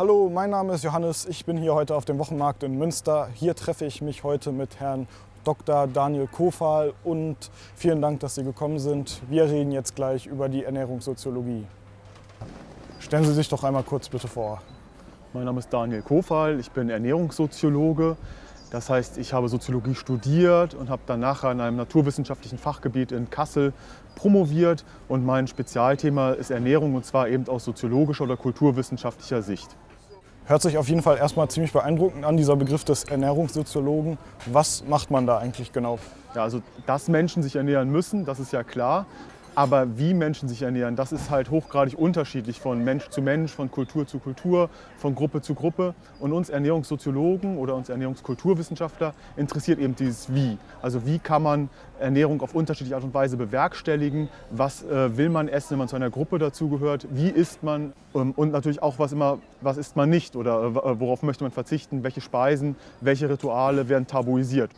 Hallo, mein Name ist Johannes. Ich bin hier heute auf dem Wochenmarkt in Münster. Hier treffe ich mich heute mit Herrn Dr. Daniel Kofal und vielen Dank, dass Sie gekommen sind. Wir reden jetzt gleich über die Ernährungssoziologie. Stellen Sie sich doch einmal kurz bitte vor. Mein Name ist Daniel Kofal, ich bin Ernährungssoziologe. Das heißt, ich habe Soziologie studiert und habe dann nachher in einem naturwissenschaftlichen Fachgebiet in Kassel promoviert. Und mein Spezialthema ist Ernährung und zwar eben aus soziologischer oder kulturwissenschaftlicher Sicht. Hört sich auf jeden Fall erstmal ziemlich beeindruckend an, dieser Begriff des Ernährungssoziologen. Was macht man da eigentlich genau? Ja, also, dass Menschen sich ernähren müssen, das ist ja klar. Aber wie Menschen sich ernähren, das ist halt hochgradig unterschiedlich von Mensch zu Mensch, von Kultur zu Kultur, von Gruppe zu Gruppe. Und uns Ernährungssoziologen oder uns Ernährungskulturwissenschaftler interessiert eben dieses Wie. Also wie kann man Ernährung auf unterschiedliche Art und Weise bewerkstelligen? Was äh, will man essen, wenn man zu einer Gruppe dazugehört? Wie isst man? Ähm, und natürlich auch, was, immer, was isst man nicht oder äh, worauf möchte man verzichten? Welche Speisen, welche Rituale werden tabuisiert?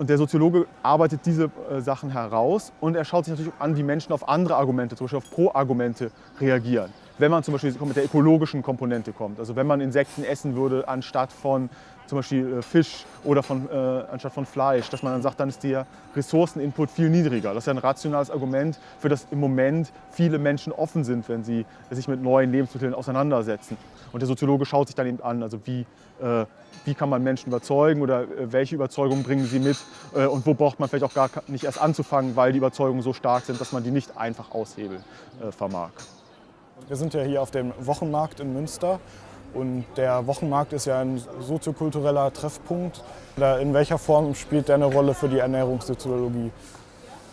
Und der Soziologe arbeitet diese äh, Sachen heraus und er schaut sich natürlich an, wie Menschen auf andere Argumente, zum Beispiel auf Pro-Argumente reagieren. Wenn man zum Beispiel mit der ökologischen Komponente kommt, also wenn man Insekten essen würde anstatt von zum Beispiel äh, Fisch oder von, äh, anstatt von Fleisch, dass man dann sagt, dann ist der Ressourceninput viel niedriger. Das ist ja ein rationales Argument, für das im Moment viele Menschen offen sind, wenn sie sich mit neuen Lebensmitteln auseinandersetzen. Und der Soziologe schaut sich dann eben an, also wie, äh, wie kann man Menschen überzeugen oder äh, welche Überzeugungen bringen sie mit äh, und wo braucht man vielleicht auch gar nicht erst anzufangen, weil die Überzeugungen so stark sind, dass man die nicht einfach aushebeln äh, vermag. Wir sind ja hier auf dem Wochenmarkt in Münster und der Wochenmarkt ist ja ein soziokultureller Treffpunkt. In welcher Form spielt der eine Rolle für die Ernährungssoziologie?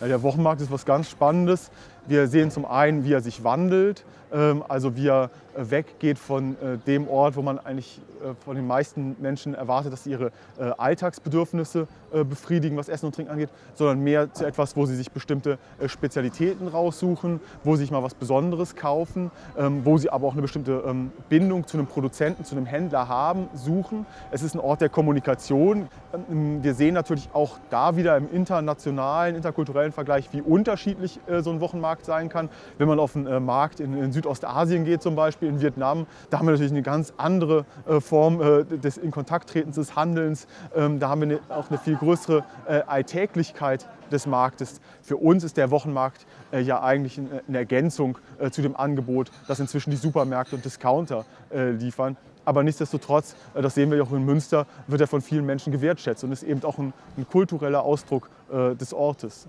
Der Wochenmarkt ist was ganz Spannendes. Wir sehen zum einen, wie er sich wandelt, ähm, also wie er äh, weggeht von äh, dem Ort, wo man eigentlich äh, von den meisten Menschen erwartet, dass sie ihre Alltagsbedürfnisse befriedigen, was Essen und Trinken angeht, sondern mehr zu etwas, wo sie sich bestimmte Spezialitäten raussuchen, wo sie sich mal was Besonderes kaufen, ähm, wo sie aber auch eine bestimmte ähm, Bindung zu einem Produzenten, zu einem Händler haben, suchen. Es ist ein Ort der Kommunikation. Wir sehen natürlich auch da wieder im internationalen, interkulturellen Vergleich, wie unterschiedlich so ein Wochenmarkt sein kann. Wenn man auf einen Markt in Südostasien geht zum Beispiel, in Vietnam. Da haben wir natürlich eine ganz andere äh, Form äh, des Inkontakttretens, des Handelns. Ähm, da haben wir auch eine viel größere äh, Alltäglichkeit des Marktes. Für uns ist der Wochenmarkt ja eigentlich eine Ergänzung zu dem Angebot, das inzwischen die Supermärkte und Discounter liefern. Aber nichtsdestotrotz, das sehen wir auch in Münster, wird er von vielen Menschen gewertschätzt und ist eben auch ein, ein kultureller Ausdruck des Ortes.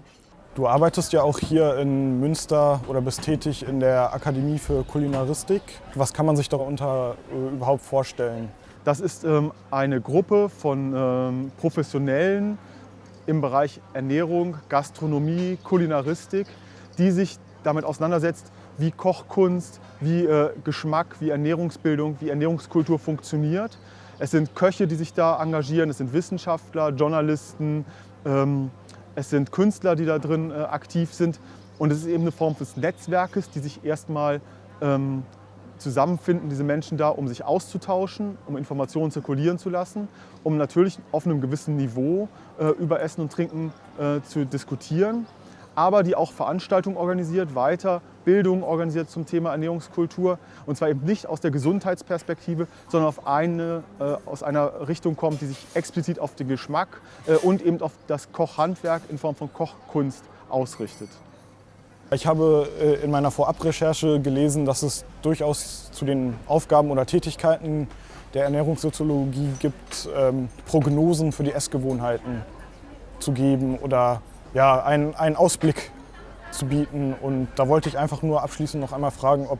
Du arbeitest ja auch hier in Münster oder bist tätig in der Akademie für Kulinaristik. Was kann man sich darunter äh, überhaupt vorstellen? Das ist ähm, eine Gruppe von ähm, Professionellen im Bereich Ernährung, Gastronomie, Kulinaristik, die sich damit auseinandersetzt, wie Kochkunst, wie äh, Geschmack, wie Ernährungsbildung, wie Ernährungskultur funktioniert. Es sind Köche, die sich da engagieren, es sind Wissenschaftler, Journalisten, ähm, es sind Künstler, die da drin äh, aktiv sind. Und es ist eben eine Form des Netzwerkes, die sich erstmal ähm, zusammenfinden, diese Menschen da, um sich auszutauschen, um Informationen zirkulieren zu lassen, um natürlich auf einem gewissen Niveau äh, über Essen und Trinken äh, zu diskutieren aber die auch Veranstaltungen organisiert, Weiterbildung organisiert zum Thema Ernährungskultur. Und zwar eben nicht aus der Gesundheitsperspektive, sondern auf eine, äh, aus einer Richtung kommt, die sich explizit auf den Geschmack äh, und eben auf das Kochhandwerk in Form von Kochkunst ausrichtet. Ich habe äh, in meiner Vorabrecherche gelesen, dass es durchaus zu den Aufgaben oder Tätigkeiten der Ernährungssoziologie gibt, ähm, Prognosen für die Essgewohnheiten zu geben oder ja, einen Ausblick zu bieten. Und da wollte ich einfach nur abschließend noch einmal fragen, ob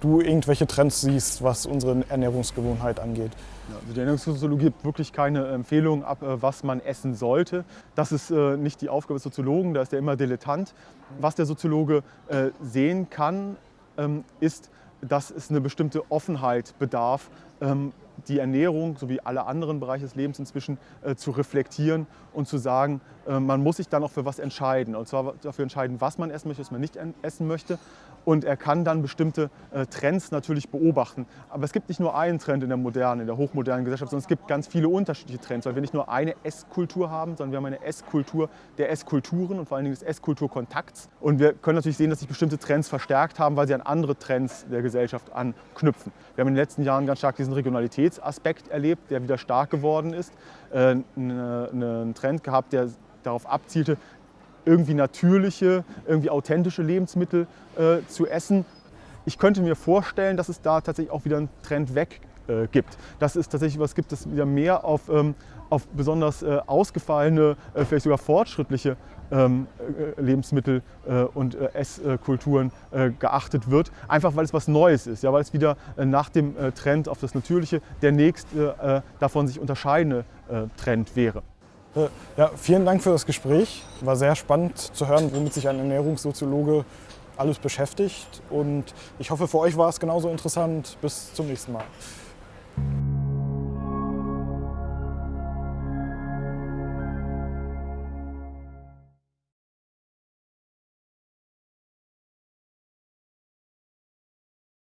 du irgendwelche Trends siehst, was unsere Ernährungsgewohnheit angeht. Also die Ernährungssoziologie gibt wirklich keine Empfehlung ab, äh, was man essen sollte. Das ist äh, nicht die Aufgabe des Soziologen, da ist er immer dilettant. Was der Soziologe äh, sehen kann, ähm, ist, dass es eine bestimmte Offenheit bedarf, ähm, die Ernährung sowie alle anderen Bereiche des Lebens inzwischen äh, zu reflektieren und zu sagen, äh, man muss sich dann auch für was entscheiden. Und zwar dafür entscheiden, was man essen möchte, was man nicht essen möchte. Und er kann dann bestimmte äh, Trends natürlich beobachten. Aber es gibt nicht nur einen Trend in der modernen, in der hochmodernen Gesellschaft, sondern es gibt ganz viele unterschiedliche Trends, weil wir nicht nur eine Esskultur haben, sondern wir haben eine Esskultur der Esskulturen und vor allen Dingen des Esskulturkontakts. Und wir können natürlich sehen, dass sich bestimmte Trends verstärkt haben, weil sie an andere Trends der Gesellschaft anknüpfen. Wir haben in den letzten Jahren ganz stark diesen Regionalitätsaspekt erlebt, der wieder stark geworden ist. Äh, einen Trend gehabt, der darauf abzielte, irgendwie natürliche, irgendwie authentische Lebensmittel äh, zu essen. Ich könnte mir vorstellen, dass es da tatsächlich auch wieder einen Trend weg äh, gibt. Dass es tatsächlich was gibt, das wieder mehr auf, ähm, auf besonders äh, ausgefallene, äh, vielleicht sogar fortschrittliche ähm, äh, Lebensmittel äh, und Esskulturen geachtet wird. Einfach weil es was Neues ist, ja, weil es wieder nach dem Trend auf das Natürliche der nächste davon sich unterscheidende Trend wäre. Ja, vielen Dank für das Gespräch. War sehr spannend zu hören, womit sich ein Ernährungssoziologe alles beschäftigt. Und ich hoffe, für euch war es genauso interessant. Bis zum nächsten Mal.